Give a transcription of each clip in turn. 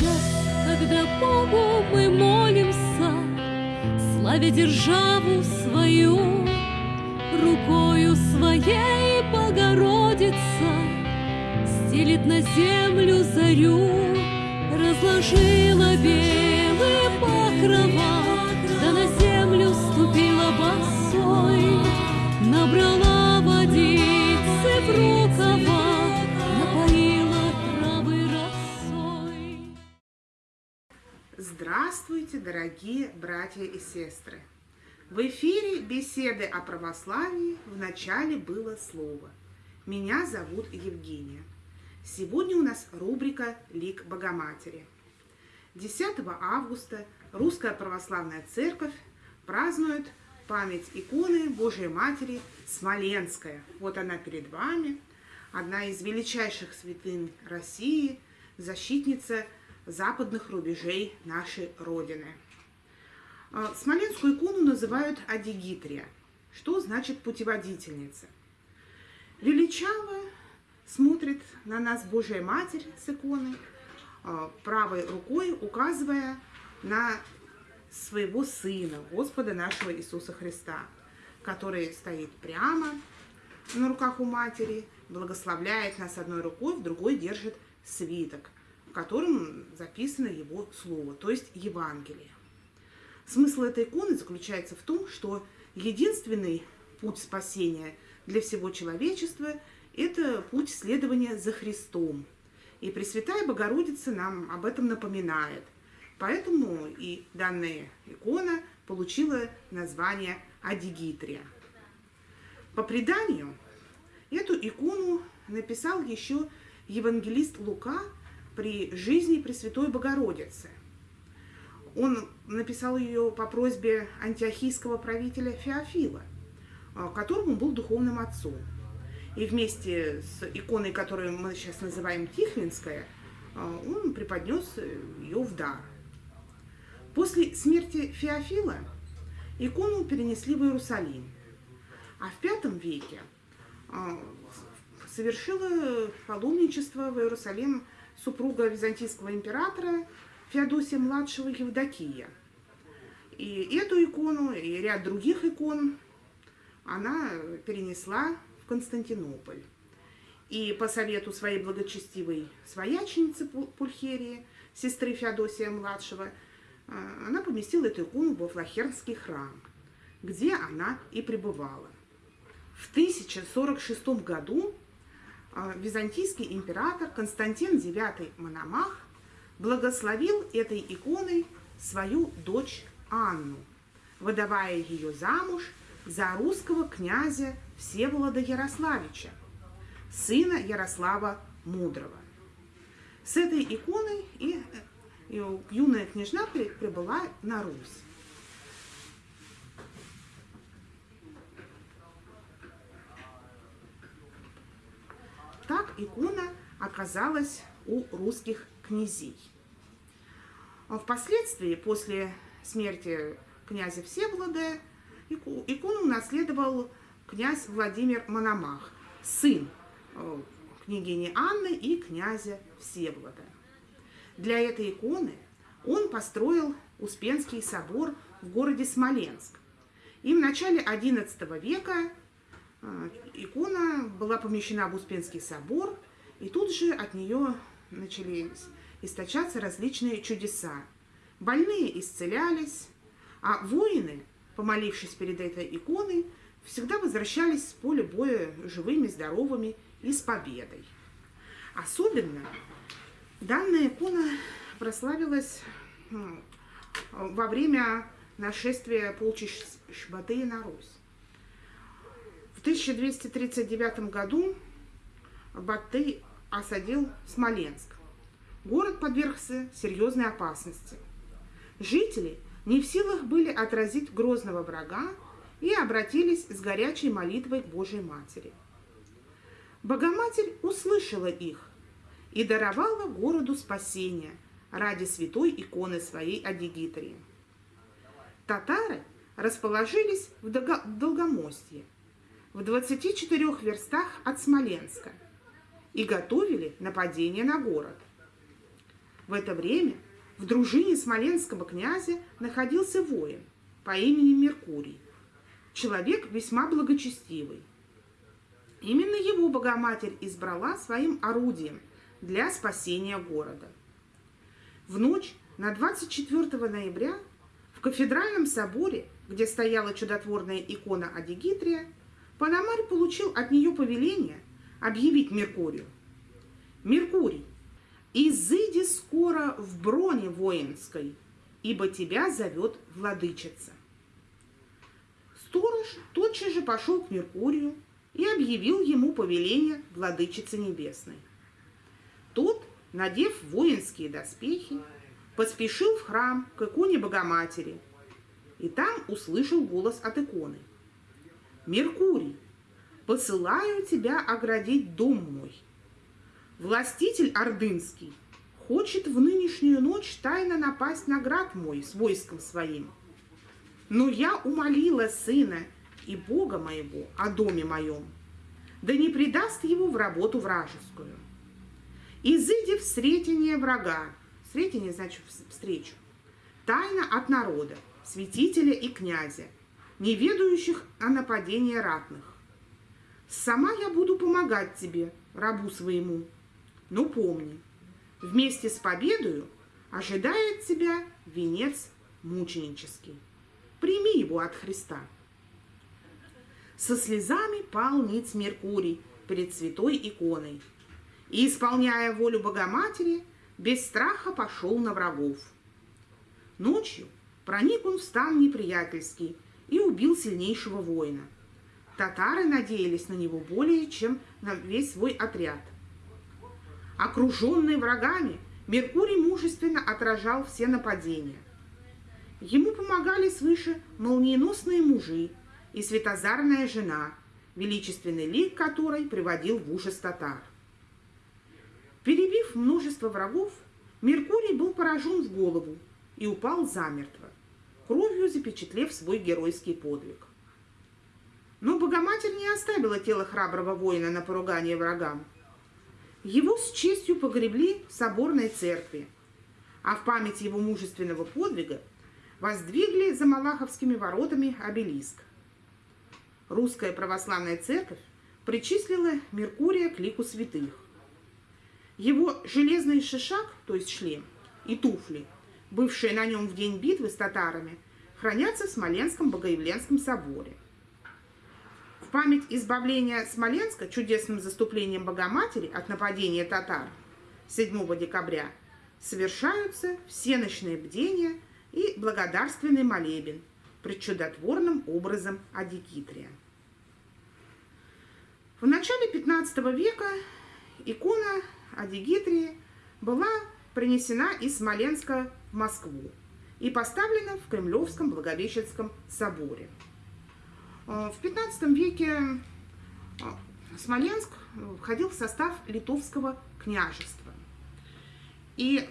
час, когда Богу мы молимся, Славя державу свою, Рукою своей Богородица Стелит на землю зарю, Разложила белые покрова, Да на землю ступила босой, Набрала водицы в рукава, Здравствуйте, дорогие братья и сестры! В эфире беседы о православии в начале было слово. Меня зовут Евгения. Сегодня у нас рубрика «Лик Богоматери». 10 августа Русская Православная Церковь празднует память иконы Божией Матери Смоленская. Вот она перед вами, одна из величайших святынь России, защитница западных рубежей нашей Родины. А, Смоленскую икону называют Адигитрия, что значит путеводительница. Величаво смотрит на нас Божья Матерь с иконы, а, правой рукой указывая на своего Сына, Господа нашего Иисуса Христа, который стоит прямо на руках у Матери, благословляет нас одной рукой, в другой держит свиток, котором записано Его Слово, то есть Евангелие. Смысл этой иконы заключается в том, что единственный путь спасения для всего человечества – это путь следования за Христом. И Пресвятая Богородица нам об этом напоминает. Поэтому и данная икона получила название Адигитрия. По преданию, эту икону написал еще евангелист Лука при жизни Пресвятой Богородицы. Он написал ее по просьбе антиохийского правителя Феофила, а, которому был духовным отцом. И вместе с иконой, которую мы сейчас называем Тихвинская, а, он преподнес ее в дар. После смерти Феофила икону перенесли в Иерусалим. А в V веке а, совершила паломничество в Иерусалим супруга византийского императора Феодосия младшего Евдокия. И эту икону, и ряд других икон она перенесла в Константинополь. И по совету своей благочестивой свояченицы Пульхерии, сестры Феодосия младшего, она поместила эту икону во Флахернский храм, где она и пребывала. В 1046 году византийский император Константин IX Мономах благословил этой иконой свою дочь Анну, выдавая ее замуж за русского князя Всеволода Ярославича, сына Ярослава Мудрого. С этой иконой и, и юная княжна прибыла на Русь. Так икона оказалась у русских князей. Впоследствии, после смерти князя Всеволода, икону унаследовал князь Владимир Мономах, сын э, княгини Анны и князя Всеволода. Для этой иконы он построил Успенский собор в городе Смоленск. И в начале XI века икона была помещена в Успенский собор, и тут же от нее начались источаться различные чудеса. Больные исцелялись, а воины, помолившись перед этой иконой, всегда возвращались с поля боя живыми, здоровыми и с победой. Особенно данная икона прославилась во время нашествия полчищ Шбатея на Русь. В 1239 году Батый осадил Смоленск. Город подвергся серьезной опасности. Жители не в силах были отразить грозного врага и обратились с горячей молитвой к Божьей Матери. Богоматерь услышала их и даровала городу спасение ради святой иконы своей Адигитрии. Татары расположились в Долгомостье, в 24 верстах от Смоленска, и готовили нападение на город. В это время в дружине смоленского князя находился воин по имени Меркурий, человек весьма благочестивый. Именно его Богоматерь избрала своим орудием для спасения города. В ночь на 24 ноября в кафедральном соборе, где стояла чудотворная икона Адигитрия, Пономарь получил от нее повеление объявить Меркурию. «Меркурий, изыди скоро в броне воинской, ибо тебя зовет владычица». Сторож тотчас же пошел к Меркурию и объявил ему повеление владычицы небесной. Тот, надев воинские доспехи, поспешил в храм к иконе Богоматери, и там услышал голос от иконы. «Меркурий, посылаю тебя оградить дом мой. Властитель Ордынский хочет в нынешнюю ночь тайно напасть на град мой с войском своим. Но я умолила сына и Бога моего о доме моем, да не предаст его в работу вражескую. Изыди в сретение врага, сретение значит встречу, тайна от народа, святителя и князя, не ведающих о нападении ратных. Сама я буду помогать тебе, рабу своему. Но помни, вместе с победою ожидает тебя венец мученический. Прими его от Христа. Со слезами пал ниц Меркурий перед святой иконой и, исполняя волю Богоматери, без страха пошел на врагов. Ночью проник он в стан неприятельский и убил сильнейшего воина. Татары надеялись на него более, чем на весь свой отряд. Окруженный врагами, Меркурий мужественно отражал все нападения. Ему помогали свыше молниеносные мужи и светозарная жена, величественный лик которой приводил в ужас татар. Перебив множество врагов, Меркурий был поражен в голову и упал замертво, кровью запечатлев свой геройский подвиг. Но Богоматерь не оставила тело храброго воина на поругание врагам. Его с честью погребли в соборной церкви, а в память его мужественного подвига воздвигли за Малаховскими воротами обелиск. Русская православная церковь причислила Меркурия к лику святых. Его железный шишак, то есть шлем, и туфли, бывшие на нем в день битвы с татарами, хранятся в Смоленском Богоявленском соборе. В память избавления Смоленска чудесным заступлением Богоматери от нападения татар 7 декабря совершаются всеночные бдения и благодарственный молебен пред чудотворным образом Адикитрия. В начале 15 века икона Адигитрии была принесена из Смоленска Москву и поставлена в Кремлевском Благовещенском соборе. Э, в 15 веке э, Смоленск входил в состав литовского княжества. И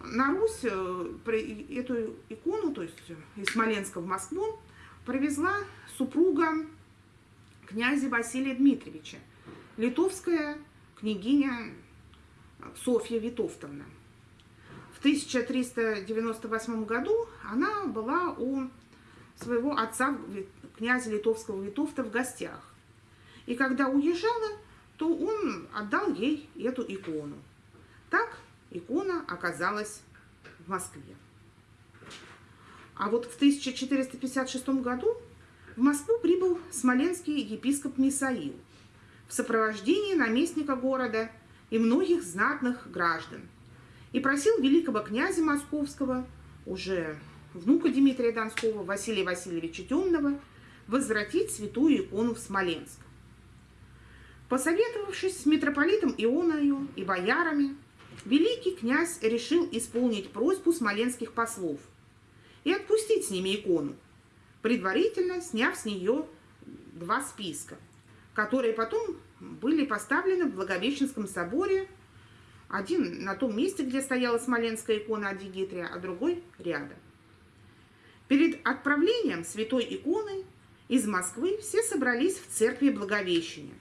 на Русь э, эту икону, то есть из Смоленска в Москву, привезла супруга князя Василия Дмитриевича, литовская княгиня Софья Витовтовна. В 1398 году она была у своего отца, князя литовского Витовта, в гостях. И когда уезжала, то он отдал ей эту икону. Так икона оказалась в Москве. А вот в 1456 году в Москву прибыл смоленский епископ Мисаил в сопровождении наместника города и многих знатных граждан и просил великого князя московского, уже внука Дмитрия Донского, Василия Васильевича Темного, возвратить святую икону в Смоленск. Посоветовавшись с митрополитом Ионою и боярами, великий князь решил исполнить просьбу смоленских послов и отпустить с ними икону, предварительно сняв с нее два списка, которые потом были поставлены в Благовещенском соборе, один на том месте, где стояла смоленская икона Адигитрия, а другой рядом. Перед отправлением святой иконы из Москвы все собрались в церкви Благовещения.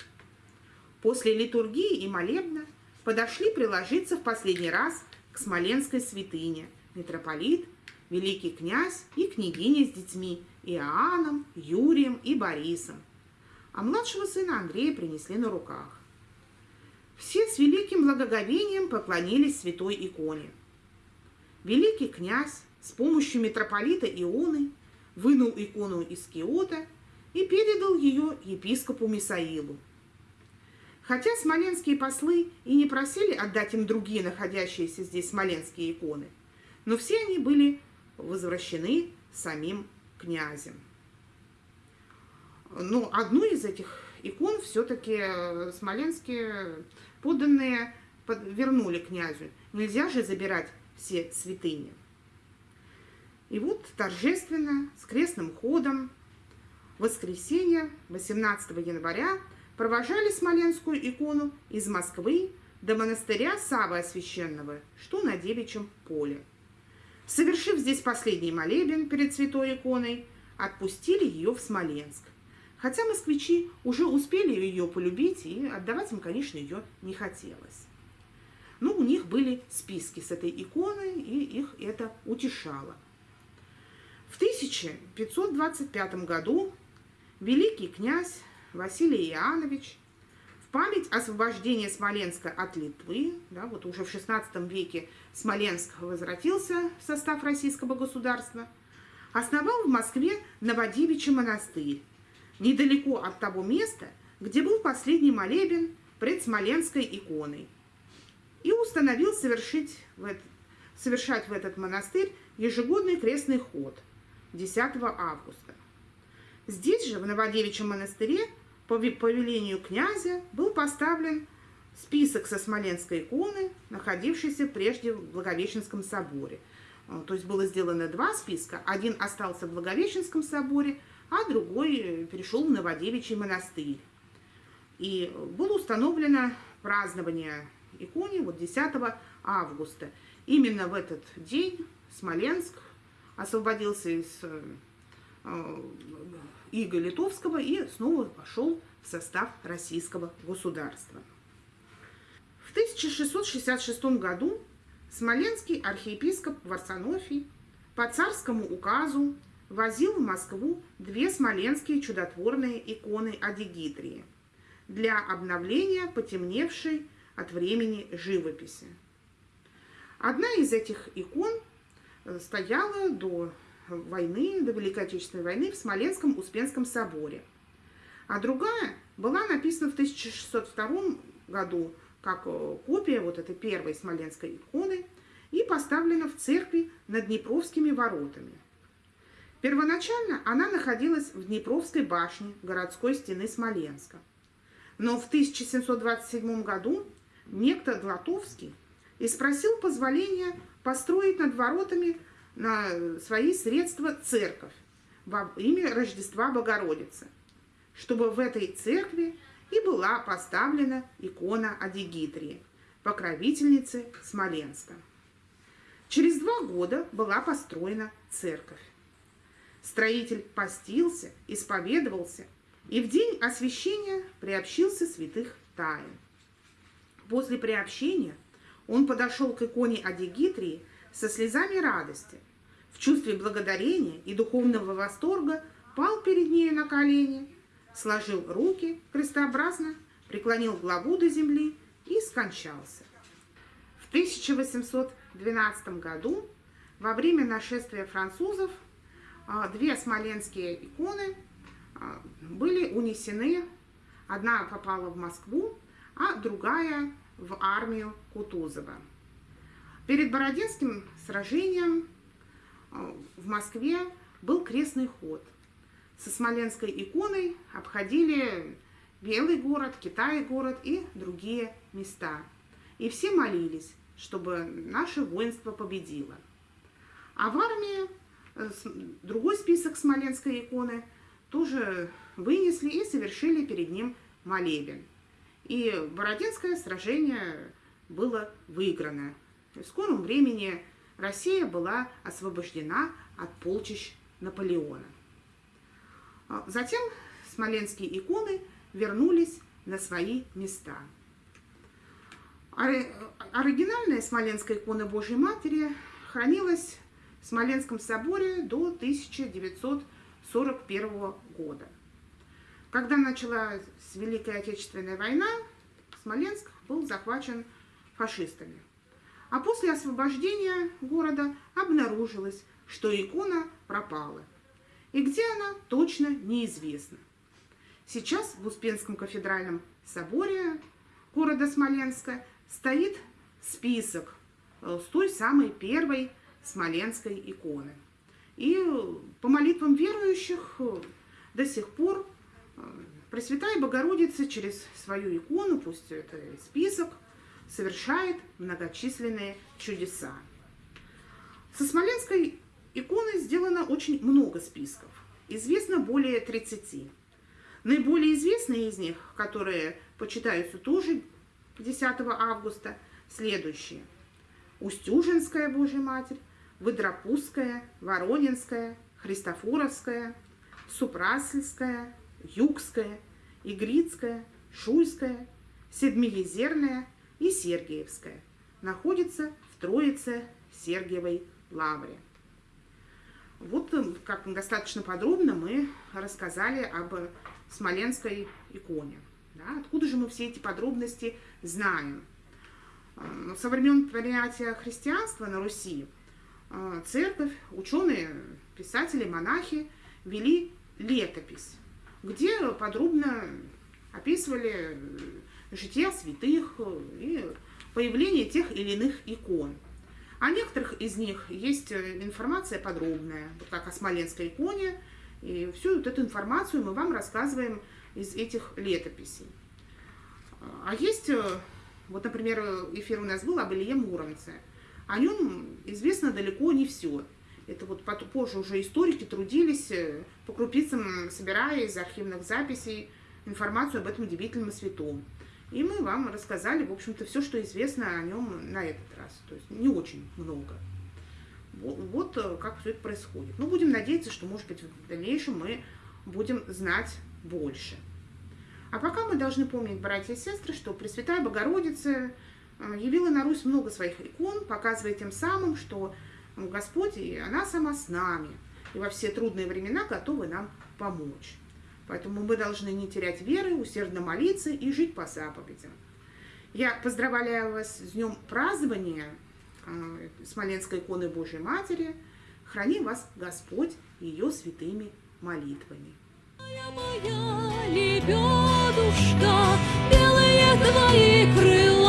После литургии и молебна подошли приложиться в последний раз к Смоленской святыне митрополит, великий князь и княгиня с детьми Иоанном, Юрием и Борисом. А младшего сына Андрея принесли на руках. Все с великим благоговением поклонились святой иконе. Великий князь с помощью митрополита Ионы вынул икону из киота и передал ее епископу Мисаилу. Хотя смоленские послы и не просили отдать им другие находящиеся здесь смоленские иконы, но все они были возвращены самим князем. Ну, одну из этих икон все-таки смоленские подданные вернули князю. Нельзя же забирать все святыни. И вот торжественно, с крестным ходом, в воскресенье, 18 января, провожали Смоленскую икону из Москвы до монастыря Савы Освященного, что на Девичьем поле. Совершив здесь последний молебен перед святой иконой, отпустили ее в Смоленск. Хотя москвичи уже успели ее полюбить, и отдавать им, конечно, ее не хотелось. Но у них были списки с этой иконой, и их это утешало. В 1525 году великий князь Василий Иоаннович в память освобождения Смоленска от Литвы, да, вот уже в XVI веке Смоленск возвратился в состав российского государства, основал в Москве Новодевичий монастырь, недалеко от того места, где был последний молебен пред Смоленской иконой, и установил совершить в это, совершать в этот монастырь ежегодный крестный ход 10 августа. Здесь же, в Новодевичьем монастыре, по повелению князя был поставлен список со Смоленской иконы, находившейся прежде в Благовещенском соборе. Э, то есть было сделано два списка. Один остался в Благовещенском соборе, а другой э, перешел в Новодевичий монастырь. И было установлено празднование иконе вот 10 августа. Именно в этот день Смоленск освободился из э, Иго Литовского и снова пошел в состав российского государства. В 1666 году смоленский архиепископ Варсонофий по царскому указу возил в Москву две смоленские чудотворные иконы Адигитрии для обновления потемневшей от времени живописи. Одна из этих икон э, стояла до войны, до Великой Отечественной войны в Смоленском Успенском соборе. А другая была написана в 1602 году как э, копия вот этой первой смоленской иконы и поставлена в церкви над Днепровскими воротами. Первоначально она находилась в Днепровской башне городской стены Смоленска. Но в 1727 году некто Длатовский и спросил позволения построить над воротами на свои средства церковь во имя Рождества Богородицы, чтобы в этой церкви и была поставлена икона Адигитрии, покровительницы Смоленска. Через два года была построена церковь. Строитель постился, исповедовался и в день освящения приобщился святых тайн. После приобщения он подошел к иконе Адигитрии со слезами радости, в чувстве благодарения и духовного восторга пал перед нею на колени, сложил руки крестообразно, преклонил главу до земли и скончался. В 1812 году во время нашествия французов две смоленские иконы а, были унесены. Одна попала в Москву, а другая в армию Кутузова. Перед Бородинским сражением а, в Москве был крестный ход. Со Смоленской иконой обходили Белый город, Китай город и другие места. И все молились, чтобы наше воинство победило. А в армии другой список Смоленской иконы тоже вынесли и совершили перед ним молебен. И Бородинское сражение было выиграно. В скором времени Россия была освобождена от полчищ Наполеона. А затем смоленские иконы вернулись на свои места. Оригинальная Смоленская икона Божьей Матери хранилась Смоленском соборе до 1941 года. Когда началась Великая Отечественная война, Смоленск был захвачен фашистами. А после освобождения города обнаружилось, что икона пропала. И где она, точно неизвестно. Сейчас в Успенском кафедральном соборе города Смоленска стоит список э, с той самой первой смоленской иконы. И по молитвам верующих э, до сих пор э, Пресвятая Богородица через свою икону, пусть это список, совершает многочисленные чудеса. Со смоленской иконой сделано очень много списков. Известно более 30. Наиболее известные из них, которые почитаются тоже 10 августа, следующие. Устюжинская Божья Матерь, Выдропузская, Воронинская, Христофоровская, Супрасельская, Югская, Игрицкая, Шуйская, Седмиезерная и Сергиевская. Находится в Троице Сергиевой лавре. Вот как достаточно подробно мы рассказали об Смоленской иконе. Да? Откуда же мы все эти подробности знаем? Э, со времен принятия христианства на Руси церковь, ученые, писатели, монахи вели летопись, где подробно описывали жития святых и появление тех или иных икон. О некоторых из них есть информация подробная, вот как о Смоленской иконе, и всю вот эту информацию мы вам рассказываем из этих летописей. А есть, э, вот, например, эфир у нас был об Илье Муромце. О нем известно далеко не все. Это вот позже уже историки трудились э, по крупицам, собирая из архивных записей информацию об этом удивительном святом. И мы вам рассказали, в общем-то, все, что известно о нем на этот раз. То есть не очень много. Вот, вот э, как все это происходит. Ну, будем надеяться, что, может быть, в дальнейшем мы будем знать больше. А пока мы должны помнить, братья и сестры, что Пресвятая Богородица явила на Русь много своих икон, показывая тем самым, что Господь и она сама с нами, и во все трудные времена готовы нам помочь. Поэтому мы должны не терять веры, усердно молиться и жить по заповедям. Я поздравляю вас с днем празднования э, Смоленской иконы Божьей Матери. Храни вас Господь ее святыми молитвами. Моя лебедушка, белые твои крыла